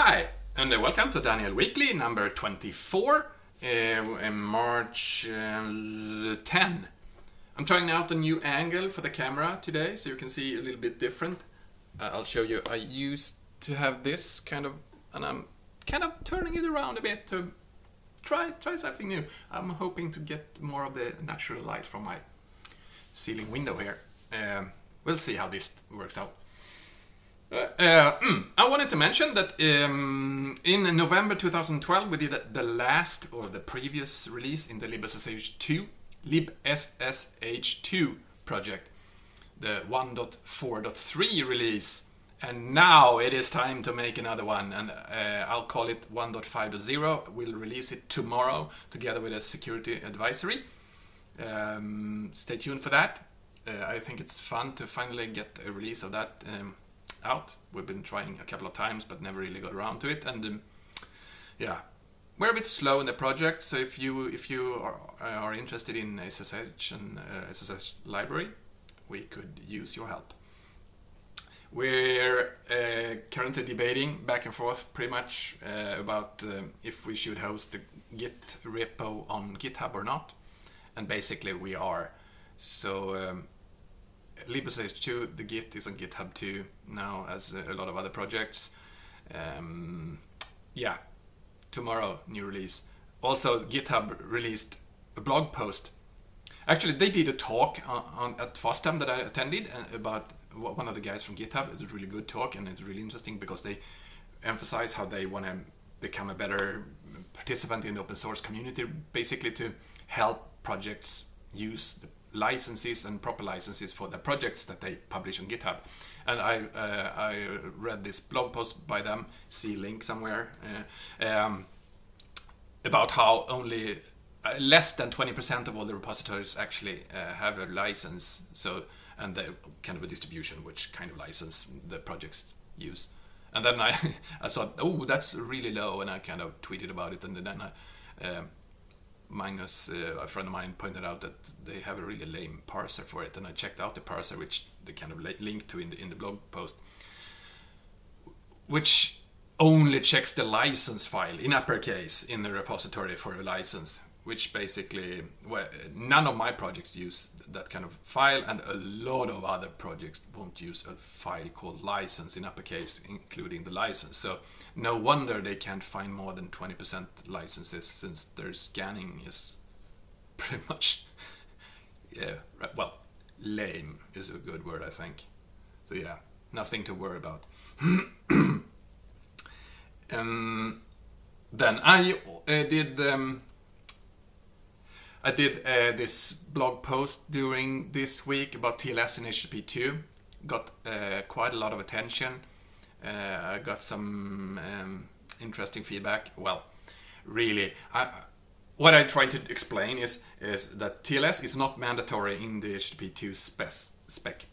Hi, and uh, welcome to Daniel Weekly number 24, uh, in March uh, 10. I'm trying out a new angle for the camera today, so you can see a little bit different. Uh, I'll show you. I used to have this kind of, and I'm kind of turning it around a bit to try try something new. I'm hoping to get more of the natural light from my ceiling window here. Um, we'll see how this works out. Uh, mm, I wanted to mention that um, in November 2012 we did the last or the previous release in the libssh2 libssh2 project, the 1.4.3 release, and now it is time to make another one, and uh, I'll call it 1.5.0. We'll release it tomorrow together with a security advisory. Um, stay tuned for that. Uh, I think it's fun to finally get a release of that. Um, out. We've been trying a couple of times, but never really got around to it. And um, yeah, we're a bit slow in the project. So if you if you are, are interested in SSH and uh, SSH library, we could use your help. We're uh, currently debating back and forth pretty much uh, about uh, if we should host the Git repo on GitHub or not. And basically we are. So um, libssh2, the Git is on GitHub too now, as a lot of other projects. Um, yeah, tomorrow new release. Also, GitHub released a blog post. Actually, they did a talk on, on at FOSDEM that I attended uh, about one of the guys from GitHub. It's a really good talk and it's really interesting because they emphasize how they want to become a better participant in the open source community, basically to help projects use the licenses and proper licenses for the projects that they publish on GitHub. And I uh, I read this blog post by them, see link somewhere, uh, um, about how only uh, less than 20% of all the repositories actually uh, have a license. So and the kind of a distribution, which kind of license the projects use. And then I, I thought, oh, that's really low, and I kind of tweeted about it, and then I, um, Magnus, uh, a friend of mine, pointed out that they have a really lame parser for it, and I checked out the parser, which they kind of linked to in the in the blog post, which only checks the license file in uppercase in the repository for a license, which basically well, none of my projects use that kind of file, and a lot of other projects won't use a file called license in uppercase, including the license. So no wonder they can't find more than 20% licenses since their scanning is pretty much, yeah, well, lame is a good word, I think. So yeah, nothing to worry about. um, then I uh, did. Um, I did uh, this blog post during this week about TLS and HTTP2. Got uh, quite a lot of attention. Uh, I got some um, interesting feedback. Well, really, I, what I try to explain is is that TLS is not mandatory in the HTTP2 spec.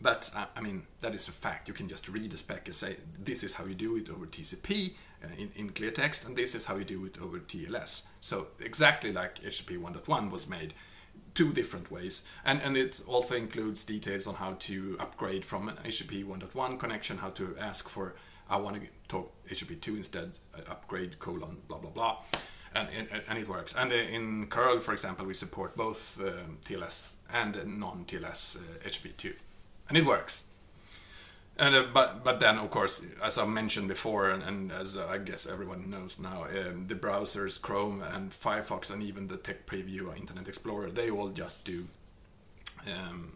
That's, I mean, that is a fact. You can just read the spec and say, this is how you do it over TCP uh, in, in clear text, and this is how you do it over TLS. So exactly like HTTP 1.1 was made, two different ways. And, and it also includes details on how to upgrade from an HTTP 1.1 connection, how to ask for, I want to talk HTTP 2 instead, uh, upgrade colon, blah, blah, blah. And, and, and, it works. And uh, in curl, for example, we support both um, TLS and non-TLS uh, HTTP2 and it works. And uh, but but then of course, as I mentioned before, and, and as uh, I guess everyone knows now, um, the browsers Chrome and Firefox and even the Tech Preview Internet Explorer, they all just do um,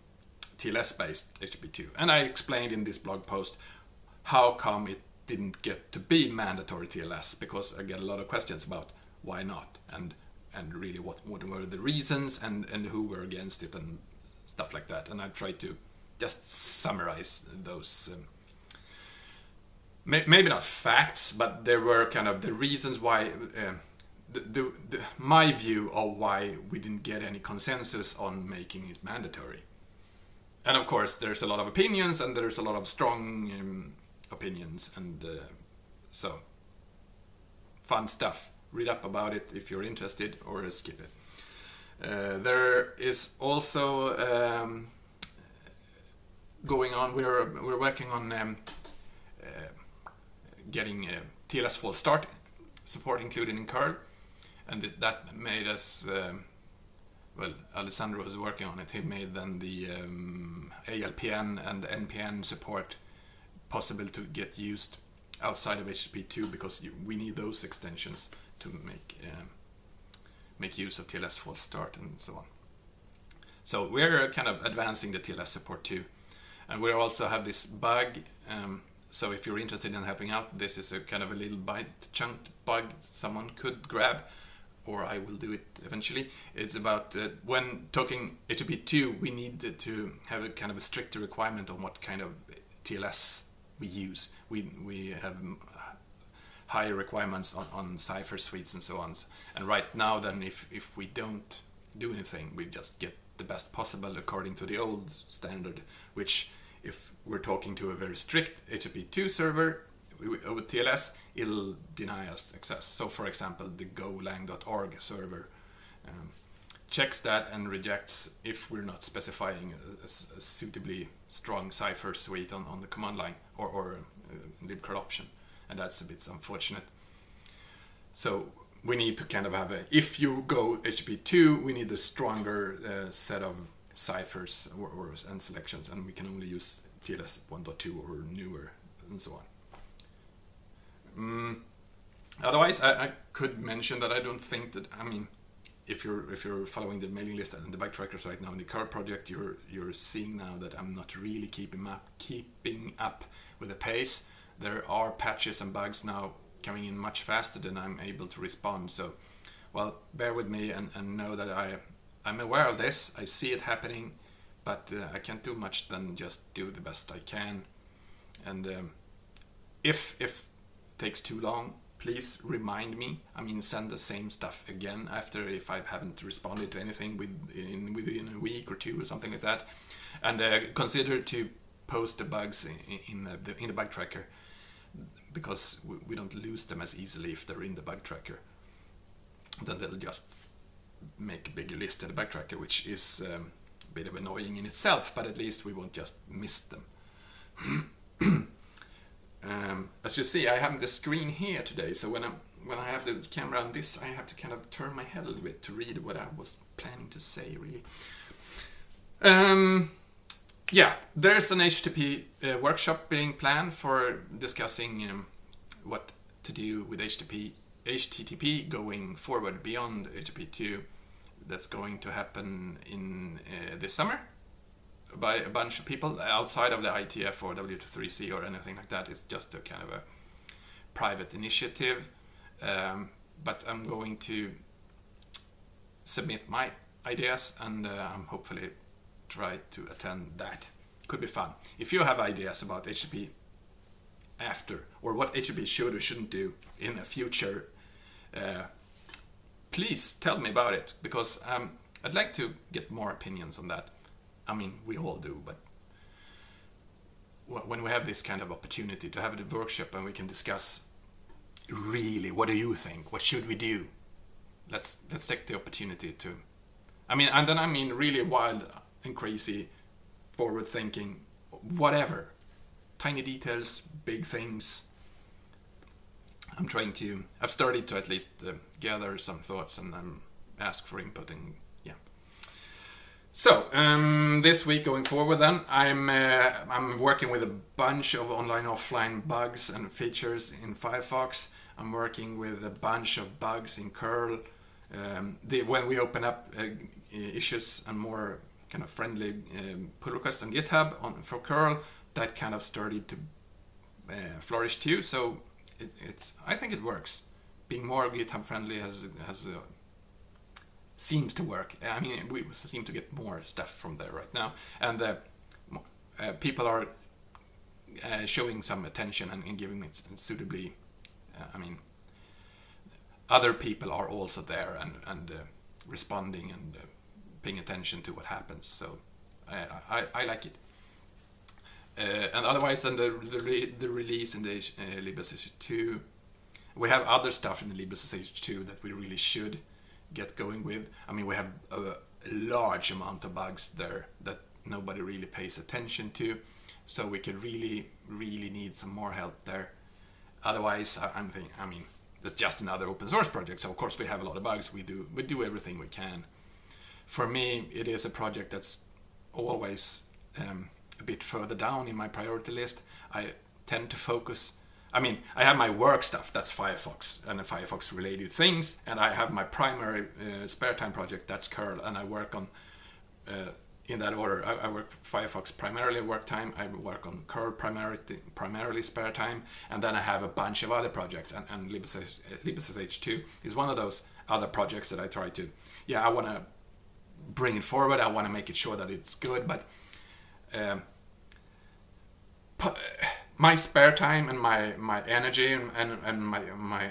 TLS-based HTTP2. And I explained in this blog post how come it didn't get to be mandatory TLS because I get a lot of questions about why not and and really what, what were the reasons and and who were against it and stuff like that. And I tried to just summarize those um, may, maybe not facts but there were kind of the reasons why uh, the, the, the, my view of why we didn't get any consensus on making it mandatory. And of course there's a lot of opinions and there's a lot of strong um, opinions and uh, so fun stuff. Read up about it if you're interested or skip it. Uh, there is also um, going on. We're we're working on um, uh, getting uh, TLS False Start support included in curl, and that made us. Um, well, Alessandro was working on it. He made then the um, ALPN and NPN support possible to get used outside of HTTP2 because you, we need those extensions to make um, make use of TLS False Start and so on. So we're kind of advancing the TLS support too, and we also have this bug. Um, so if you're interested in helping out, this is a kind of a little byte chunk bug someone could grab, or I will do it eventually. It's about uh, when talking HTTP2, we need to have a kind of a stricter requirement on what kind of TLS we use. We we have higher requirements on, on cipher suites and so on. And right now, then, if if we don't do anything, we just get the best possible according to the old standard, which if we're talking to a very strict HTTP2 server with TLS, it'll deny us access. So, for example, the golang.org server um, checks that and rejects if we're not specifying a, a, suitably strong cipher suite on, on the command line or, or uh, libcurl option, and that's a bit unfortunate. So we need to kind of have a if you go HTTP2, we need a stronger uh, set of ciphers or, or, and selections, and we can only use TLS 1.2 or newer and so on. Mm. Otherwise, I, I, could mention that I don't think that I mean, if you're if you're following the mailing list and the bug trackers right now in the curl project, you're you're seeing now that I'm not really keeping up keeping up with the pace. There are patches and bugs now coming in much faster than I'm able to respond. So, well, bear with me and, and know that I I'm aware of this. I see it happening, but uh, I can't do much than just do the best I can. And um, if if it takes too long, please remind me. I mean, send the same stuff again after if I haven't responded to anything within within a week or two or something like that. And uh, consider to post the bugs in, in the in the bug tracker because we, we don't lose them as easily if they're in the bug tracker. Then they'll just make a bigger list in the bug tracker, which is um, a bit of annoying in itself, but at least we won't just miss them. um, as you see, I have the screen here today, so when i when I have the camera on this, I have to kind of turn my head a little bit to read what I was planning to say, really. Um, yeah, there's an HTTP uh, workshop being planned for discussing um, what to do with HTTP, HTTP going forward beyond HTTP2 that's going to happen in uh, this summer by a bunch of people outside of the IETF or W3C or anything like that. It's just a kind of a private initiative. Um, but I'm going to submit my ideas and uh, I'm hopefully try to attend that. Could be fun. If you have ideas about HTTP after or what HTTP should or shouldn't do in the future, uh, please tell me about it because um, I'd like to get more opinions on that. I mean, we all do, but when we have this kind of opportunity to have a workshop and we can discuss really what do you think? What should we do? Let's let's take the opportunity to i mean and then i mean really wild and crazy forward thinking whatever. Tiny details big things I'm trying to. I've started to at least uh, gather some thoughts and then ask for input and yeah. So um, this week going forward, then I'm uh, I'm working with a bunch of online offline bugs and features in Firefox. I'm working with a bunch of bugs in curl. Um, the, when we open up uh, issues and more kind of friendly um, pull requests on GitHub on for curl, that kind of started to uh, flourish too. So it, it's I think it works. Being more GitHub friendly has has uh, seems to work. I mean, we seem to get more stuff from there right now, and uh, uh, people are uh, showing some attention and, and giving it suitably. Uh, I mean, other people are also there and and uh, responding and paying attention to what happens. So I, I, I like it. Uh, and otherwise, then the the, re the release in the uh, libssh2, we have other stuff in the libssh2 that we really should get going with. I mean, we have a, large amount of bugs there that nobody really pays attention to, so we could really, really need some more help there. otherwise, I'm thinking, I mean, it's just another open source project. So of course we have a lot of bugs. We do we do everything we can. For me, it is a project that's always um, a bit further down in my priority list. I tend to focus. I mean, I have my work stuff. That's Firefox and Firefox related things, and I have my primary uh, spare time project. That's curl, and I work on. Uh, in that order, I, I, work Firefox primarily work time. I work on curl primarily, primarily spare time, and then I have a bunch of other projects. And, and libssh, 2 is one of those other projects that I try to. Yeah, I want to bring it forward. I want to make it sure that it's good, but um, my spare time and my my energy and, and, my my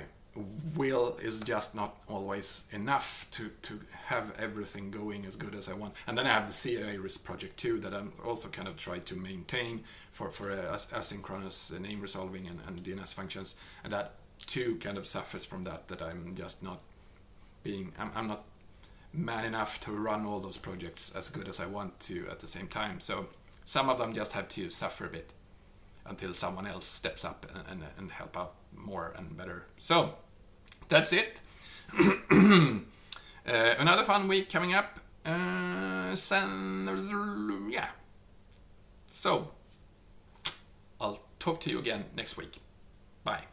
will is just not always enough to to have everything going as good as I want. And then I have the c-ares project too that I'm also kind of try to maintain for for uh, asynchronous name resolving and, and DNS functions, and that too kind of suffers from that. That I'm just not being I'm, I'm not man enough to run all those projects as good as I want to at the same time. So some of them just have to suffer a bit until someone else steps up and, and, and help out more and better. So that's it. uh, another fun week coming up. Uh, sen, yeah. So I'll talk to you again next week. Bye.